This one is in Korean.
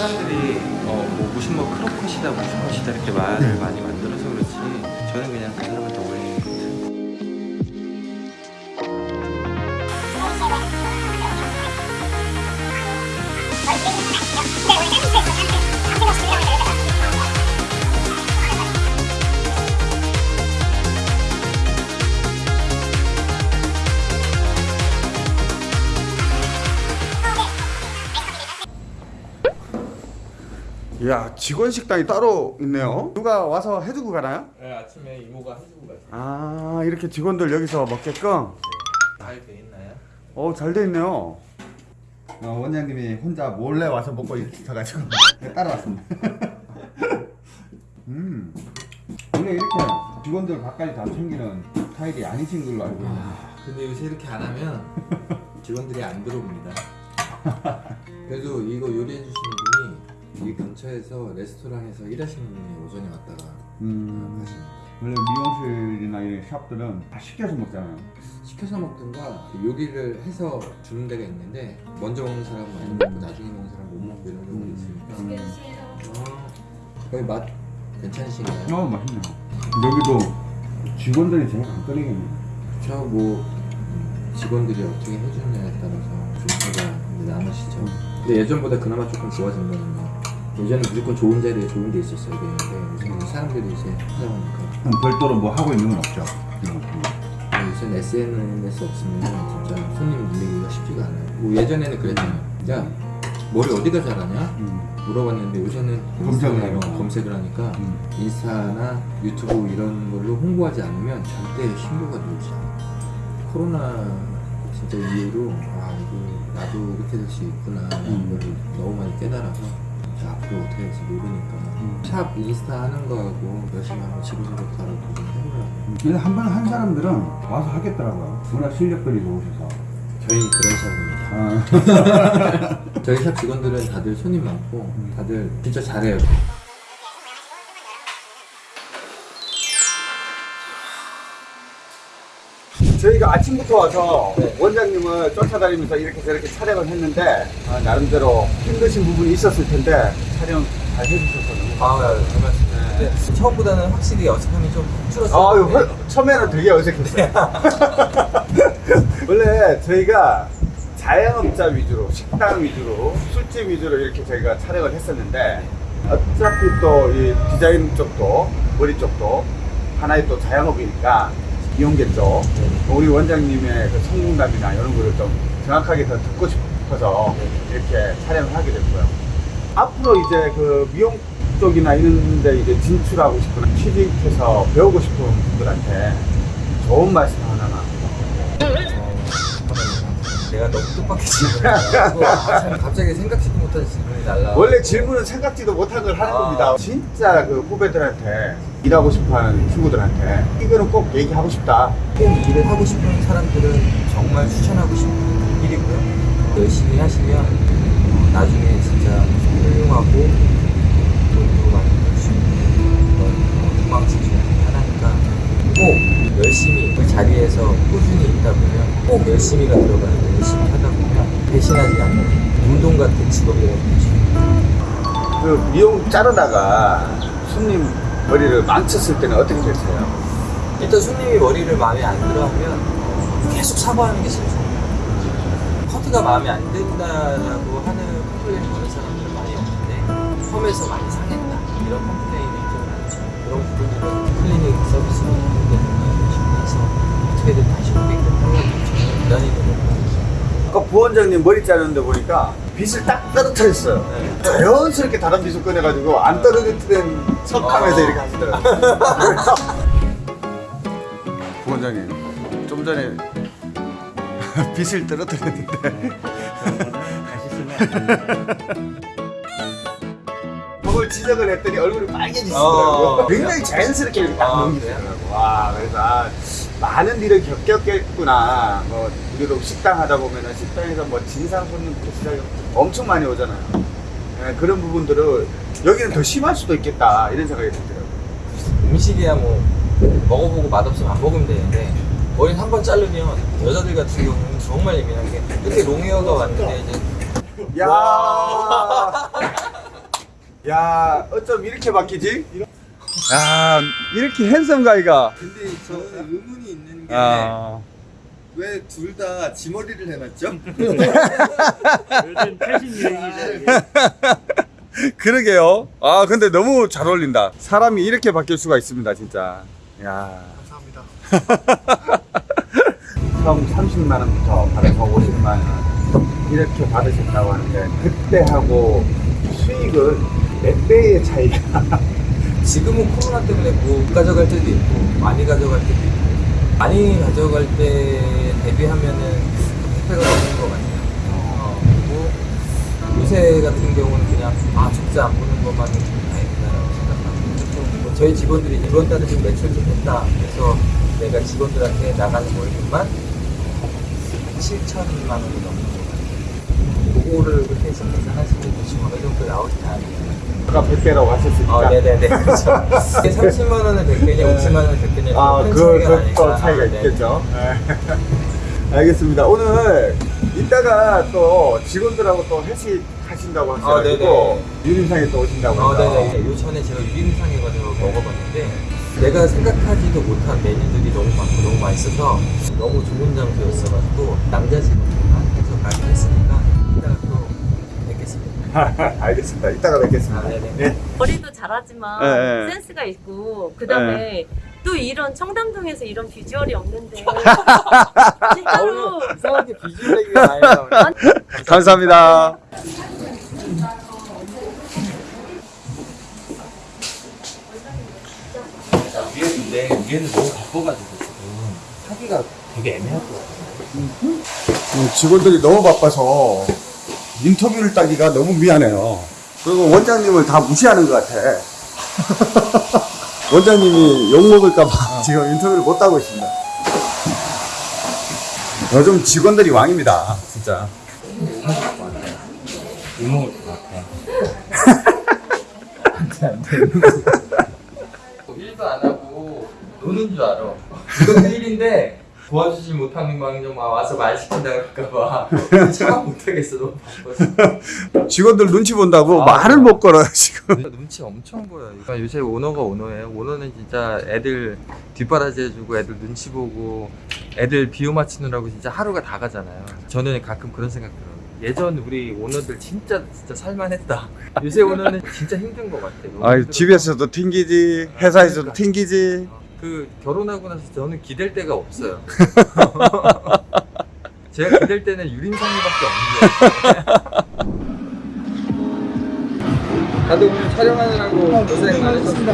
사람들이 어, 뭐 무슨 뭐 크로컷이다 무슨 컷이다 이렇게 말을 많이 만들어서 그렇지 저는 그냥 그 사람한테 올리는 것 같아요. 이 야 직원 식당이 따로 있네요 누가 와서 해주고 가나요? 네, 아침에 이모가 해주고 가세요. 아 이렇게 직원들 여기서 먹게끔 잘돼 있나요? 어잘 돼 있네요 어, 원장님이 혼자 몰래 와서 먹고 있어가지고 따라왔습니다 음 원래 이렇게 직원들 밥까지 다 챙기는 스타일이 아니신 걸로 알고 있는데 근데 요새 이렇게 안 하면 직원들이 안 들어옵니다. 그래도 이거 요리해 주시는 분이 이 근처에서 레스토랑에서 일하시는 분이 오전에 왔다가 음. 가십니다. 원래 미용실이나 이런 샵들은 다 시켜서 먹잖아요. 시켜서 먹든가 요리를 해서 주는 데가 있는데 먼저 먹는 사람은 많이 먹고 나중에 먹는 사람은 못 먹고 이런 경우가 있으니까. 음. 아, 거기 맛 괜찮으신가요? 어 맛있네요. 여기도 직원들이 제일 간거리겠네 저뭐 직원들이 어떻게 해주느냐에 따라서 좀 이제 나누시죠. 근데 예전보다 그나마 조금 좋아진다는 거 예전에 무조건 좋은 자리에 좋은 데 있었어야 되는데 요새는 사람들이 이제 찾아오니까 그럼 별도로 뭐 하고 있는 건 없죠? 요새는 SNS 없으면 진짜 손님 늘리기가 쉽지가 않아요 뭐 예전에는 그랬잖아요 야 머리 어디가 잘하냐? 음. 물어봤는데 요새는 검색을. 검색을 하니까 음. 인스타나 유튜브 이런 걸로 홍보하지 않으면 절대 신고가 들어오지 않아요 코로나 진짜 이후로 아 이거 나도 이렇게 될 수 있구나 라는 음. 걸 너무 많이 깨달아서 앞으로 어떻게 될지 모르니까 음. 샵 인스타 하는 거하고 열심히 한번 지금부터라도 좀 해보려고 근데 한 번 한 사람들은 와서 하겠더라고요. 워낙 실력들이 좋으셔서. 저희는 그런 샵입니다 아. 저희 샵 직원들은 다들 손님 많고 다들 진짜 잘해요 저희가 아침부터 와서 원장님을 쫓아다니면서 이렇게 저렇게 촬영을 했는데 아, 나름대로 힘드신 부분이 있었을 텐데 촬영 잘 해주셔서 너무 아, 잘 말씀하셨는데 네. 처음보다는 확실히 어색함이 좀 줄었어요. 아유, 헐, 처음에는 되게 어색했어요. 원래 저희가 자영업자 위주로, 식당 위주로, 술집 위주로 이렇게 저희가 촬영을 했었는데 어차피 또 이 디자인 쪽도 머리 쪽도 하나의 또 자영업이니까 이용겠죠. 우리 원장님의 그 성공담이나 이런 거를 좀 정확하게 더 듣고 싶어서 이렇게 촬영을 하게 됐고요. 앞으로 이제 그 미용 쪽이나 이런 데 이제 진출하고 싶거나 취직해서 배우고 싶은 분들한테 좋은 말씀 하나만. 너무 뜻밖의 질문이라고 갑자기 생각지도 못한 질문이 날라. 원래 질문은 생각지도 못한 걸 하는 아. 겁니다. 진짜 그 후배들한테 일하고 싶어 하는 친구들한테 이거는 꼭 얘기하고 싶다. 꼭 일을 하고 싶은 사람들은 정말 추천하고 싶은 일이고요. 열심히 하시면 어, 나중에 진짜 훌륭하고 열심히 그 자리에서 꾸준히 있다 보면 꼭 열심히가 들어가는데 열심히 하다 보면 배신하지 않는 운동 같은 직업이라고. 그 미용 자르다가 손님 머리를 망쳤을 때는 어떻게 됐어요? 일단 손님이 머리를 마음에 안 들어 하면 어, 계속 사과하는 게 제일 좋아요. 커트가 마음에 안 든다라고 하는 complain 보는 사람들은 많이 없는데 펌에서 많이 상했다 이런 complain이 좀 많죠. 그런 부분들은 클리닉 서비스로 해서 어떻게든 다시. 아까 부원장님 머리 자르는데 보니까 빗을 딱 떨어뜨렸어요. 네. 자연스럽게 다른 빗을 꺼내가지고 안 떨어뜨린 척하면서 어. 이렇게 하시더라고요. 부원장님, 좀 전에 빗을 떨어뜨렸는데 그걸 지적을 했더니 얼굴이 빨개지시더라고요. 어. 굉장히 자연스럽게 이렇게 딱 아, 넘기시더라고요. 와, 그래서 아, 많은 일을 겪었겠구나. 뭐 우리도 식당 하다 보면은 식당에서 뭐 진상 손님부터 시작해 엄청 많이 오잖아요. 예, 그런 부분들을 여기는 더 심할 수도 있겠다 이런 생각이 들더라고요. 음식이야 뭐 먹어보고 맛없으면 안 먹으면 되는데 머리 한 번 자르면 여자들 같은 경우는 정말 예민한 게 이렇게 롱헤어가 왔는데 이제 야, 야 어쩜 이렇게 바뀌지? 야 이렇게 핸섬 가이가. 근데 저는 의문이 있는 게 아. 왜둘 다 지머리를 해놨죠? 요즘 최신 유행이죠. 그러게요. 아 근데 너무 잘 어울린다. 사람이 이렇게 바뀔 수가 있습니다 진짜. 야. 감사합니다. 처음 30만 원부터 받아서 50만 원. 이렇게 받으셨다고 하는데 그때하고 수익은 몇 배의 차이가 지금은 코로나 때문에 못 가져갈 때도 있고 많이 가져갈 때도 있고 많이 가져갈 때 대비하면은 혜택가 없는 것 같아요. 어, 그리고 요새 같은 경우는 그냥 아 적자 안 보는 것만은 좀 다행이다라고 생각하고 좀뭐 저희 직원들이 이번 달에 좀 매출 좀 됐다 그래서 내가 직원들한테 나가는 월급만 7천만 원이 넘는 것 같아요. 그거를 그렇게 해서 계산하시면 대충 어느 정도 나오지 않아요. 아까 100배라고 하셨으니까 아, 네네네. 그렇죠. 이게 30만 원은 100개냐, 50만 원은 100개냐. 아, 큰 그, 그. 또 차이가 아, 네. 있겠죠. 알겠습니다. 오늘 이따가 또 직원들하고 또 회식 하신다고 하셔가지고 유림상에 또 오신다고 어, 해서 네네. 요 전에 제가 유림상에 가서 먹어봤는데, 내가 생각하지도 못한 메뉴들이 너무 많고 너무 맛있어서 너무 좋은 장소였어가지고, 남자 직원들만 해서 가게 했으니까, 알겠습니다. 이따가 뵙겠습니다. 아. 네. 머리도 잘하지만 네, 네. 센스가 있고 그 다음에 또 이런 청담동에서 이런 비주얼이 없는데 진짜로 이상하게 비주얼 얘기가 많이 나오네. 감사합니다. 위에인데, 위에는 너무 바빠가지고 지금 하기가 되게 애매할 것 같아요. 음, 직원들이 너무 바빠서 인터뷰를 따기가 너무 미안해요. 그리고 원장님을 다 무시하는 것 같아. 원장님이 욕먹을까봐 지금 인터뷰를 못 하고 있습니다. 요즘 직원들이 왕입니다. 진짜. 욕먹을 것 같아. 안돼 안돼. 일도 안 하고 노는 줄 알아. 이것도 일인데 도와주지 못하는 망정 막 와서 말 시킨다 그럴까봐 참아 못하겠어 너무 바빠서. 직원들 눈치 본다고 아. 말을 못 걸어요, 지금. 눈치 엄청 보여요. 그러니까 요새 오너가 오너예요. 오너는 진짜 애들 뒷바라지 해주고 애들 눈치 보고 애들 비유 맞추느라고 진짜 하루가 다 가잖아요. 저는 가끔 그런 생각 들어요. 예전 우리 오너들 진짜 진짜 살만했다. 요새 오너는 진짜 힘든 것 같아. 너무 아. 집에서도 튕기지, 회사에서도 튕기지. 그 결혼하고 나서 저는 기댈 데가 없어요. 제가 기댈 때는 유림상이밖에 없는 거예요. 다들 오늘 촬영하느라고 고생 많으셨습니다.